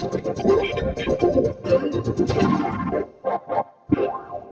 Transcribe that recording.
I'm going to go to the next one.